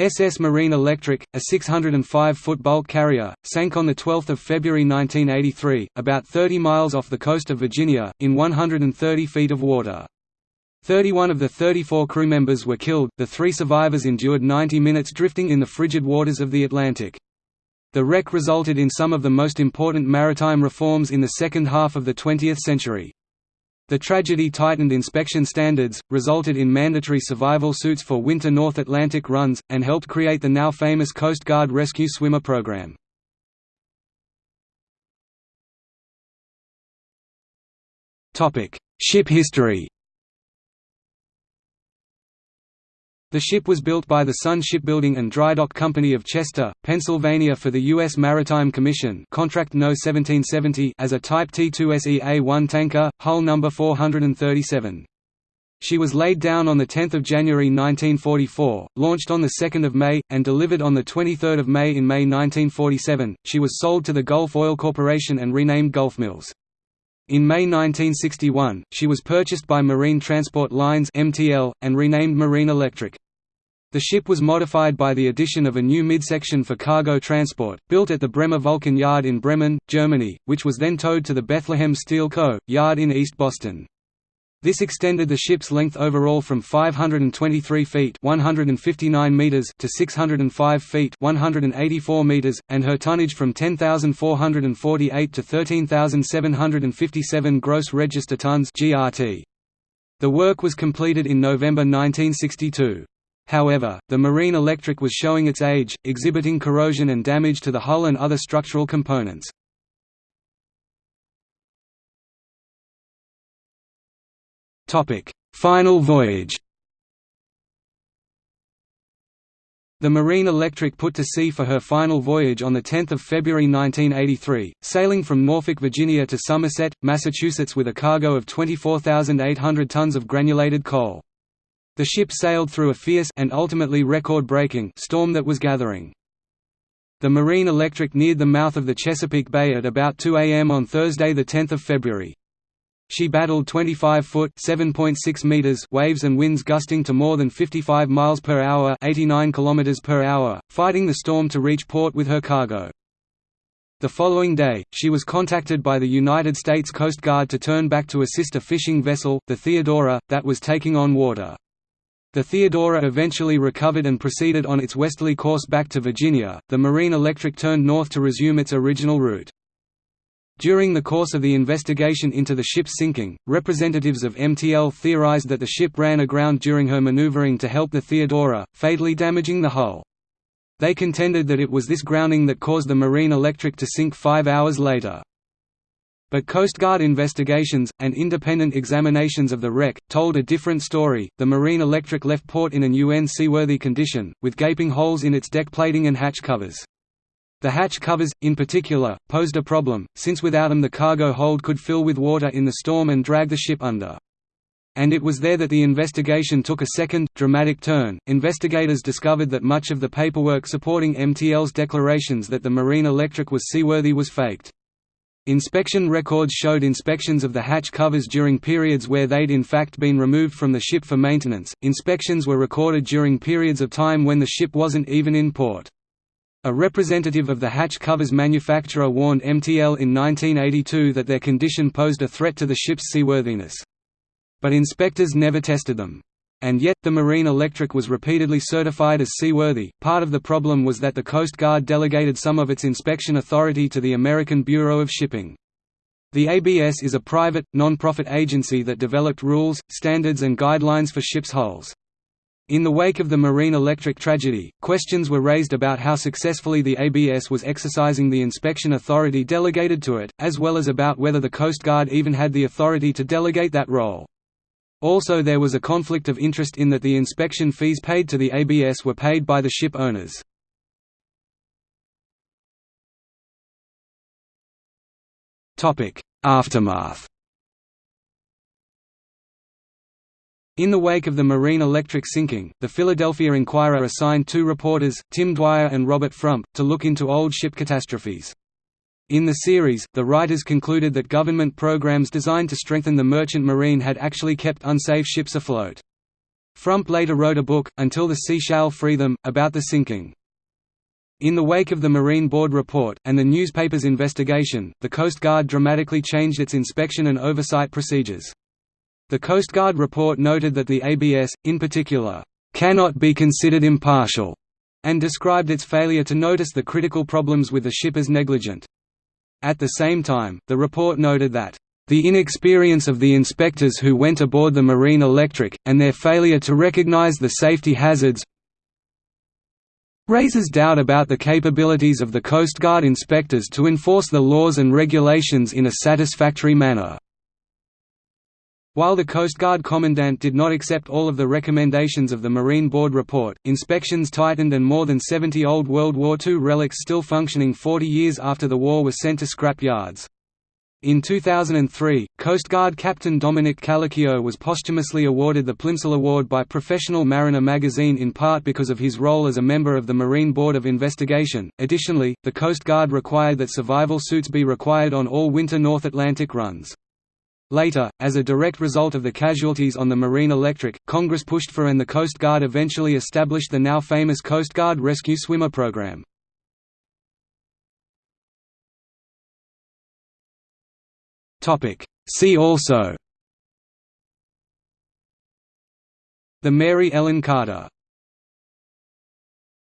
SS Marine Electric, a 605-foot bulk carrier, sank on 12 February 1983, about 30 miles off the coast of Virginia, in 130 feet of water. 31 of the 34 crew members were killed, the three survivors endured 90 minutes drifting in the frigid waters of the Atlantic. The wreck resulted in some of the most important maritime reforms in the second half of the 20th century. The tragedy tightened inspection standards, resulted in mandatory survival suits for winter North Atlantic runs, and helped create the now famous Coast Guard Rescue Swimmer program. Ship history The ship was built by the Sun Shipbuilding and Drydock Company of Chester, Pennsylvania for the U.S. Maritime Commission Contract No. 1770 as a Type T2SE-A1 tanker, hull number 437. She was laid down on 10 January 1944, launched on 2 May, and delivered on 23 May in May 1947. She was sold to the Gulf Oil Corporation and renamed Gulf Mills. In May 1961, she was purchased by Marine Transport Lines (MTL) and renamed Marine Electric. The ship was modified by the addition of a new midsection for cargo transport, built at the Bremer Vulkan Yard in Bremen, Germany, which was then towed to the Bethlehem Steel Co. yard in East Boston. This extended the ship's length overall from 523 feet 159 meters to 605 feet 184 meters, and her tonnage from 10,448 to 13,757 gross register tons GRT. The work was completed in November 1962. However, the Marine Electric was showing its age, exhibiting corrosion and damage to the hull and other structural components. Final voyage The Marine Electric put to sea for her final voyage on 10 February 1983, sailing from Norfolk, Virginia to Somerset, Massachusetts with a cargo of 24,800 tons of granulated coal. The ship sailed through a fierce and ultimately record-breaking storm that was gathering. The Marine Electric neared the mouth of the Chesapeake Bay at about 2 a.m. on Thursday 10 February. She battled 25-foot (7.6 meters) waves and winds gusting to more than 55 miles per hour (89 kilometers per hour), fighting the storm to reach port with her cargo. The following day, she was contacted by the United States Coast Guard to turn back to assist a fishing vessel, the Theodora, that was taking on water. The Theodora eventually recovered and proceeded on its westerly course back to Virginia. The Marine Electric turned north to resume its original route. During the course of the investigation into the ship's sinking, representatives of MTL theorized that the ship ran aground during her maneuvering to help the Theodora, fatally damaging the hull. They contended that it was this grounding that caused the Marine Electric to sink five hours later. But Coast Guard investigations, and independent examinations of the wreck, told a different story. The Marine Electric left port in an UN seaworthy condition, with gaping holes in its deck plating and hatch covers. The hatch covers, in particular, posed a problem, since without them the cargo hold could fill with water in the storm and drag the ship under. And it was there that the investigation took a second, dramatic turn. Investigators discovered that much of the paperwork supporting MTL's declarations that the Marine Electric was seaworthy was faked. Inspection records showed inspections of the hatch covers during periods where they'd in fact been removed from the ship for maintenance. Inspections were recorded during periods of time when the ship wasn't even in port. A representative of the hatch covers manufacturer warned MTL in 1982 that their condition posed a threat to the ship's seaworthiness. But inspectors never tested them. And yet, the Marine Electric was repeatedly certified as seaworthy. Part of the problem was that the Coast Guard delegated some of its inspection authority to the American Bureau of Shipping. The ABS is a private, non-profit agency that developed rules, standards and guidelines for ships' hulls. In the wake of the Marine Electric tragedy, questions were raised about how successfully the ABS was exercising the inspection authority delegated to it, as well as about whether the Coast Guard even had the authority to delegate that role. Also there was a conflict of interest in that the inspection fees paid to the ABS were paid by the ship owners. Aftermath In the wake of the Marine Electric sinking, the Philadelphia Inquirer assigned two reporters, Tim Dwyer and Robert Frump, to look into old ship catastrophes. In the series, the writers concluded that government programs designed to strengthen the merchant marine had actually kept unsafe ships afloat. Frump later wrote a book, Until the Sea Shall Free Them, about the sinking. In the wake of the Marine Board report, and the newspaper's investigation, the Coast Guard dramatically changed its inspection and oversight procedures. The Coast Guard report noted that the ABS, in particular, "...cannot be considered impartial", and described its failure to notice the critical problems with the ship as negligent. At the same time, the report noted that the inexperience of the inspectors who went aboard the Marine Electric, and their failure to recognize the safety hazards raises doubt about the capabilities of the Coast Guard inspectors to enforce the laws and regulations in a satisfactory manner. While the Coast Guard Commandant did not accept all of the recommendations of the Marine Board report, inspections tightened and more than 70 old World War II relics still functioning 40 years after the war were sent to scrap yards. In 2003, Coast Guard Captain Dominic Calicchio was posthumously awarded the Plimsoll Award by Professional Mariner magazine in part because of his role as a member of the Marine Board of Investigation. Additionally, the Coast Guard required that survival suits be required on all winter North Atlantic runs. Later, as a direct result of the casualties on the Marine Electric, Congress pushed for and the Coast Guard eventually established the now famous Coast Guard Rescue Swimmer Program. See also. The Mary Ellen Carter